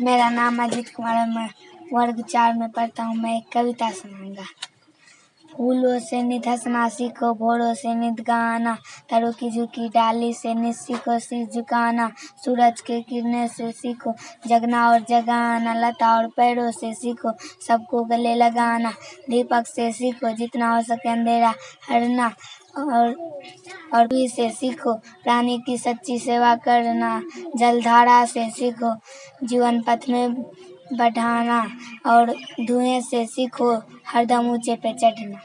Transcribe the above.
मेरा नाम अजीत कुमार है, मैं वर्ग चार में पढ़ता हूँ, मैं एक कविता सुनाऊँगा। फूलों से नित हंसना सीखो भोरों से नित गाना। तरों की झुकी डाली से नित सीखो शीश झुकाना। सूरज के किरने से सीखो, जगना और जगाना। लता और पैरों से सीखो, सबको गले लगाना। दीपक से सीखो, जितना हो सके अंधेरा हरना। और और भी से सीखो, प्राणी की सच्ची सेवा करना। जलधारा से सीखो, जीवन पथ में बढ़ाना और धुएँ से सीखो हरदम ऊँचे पे चढ़ना।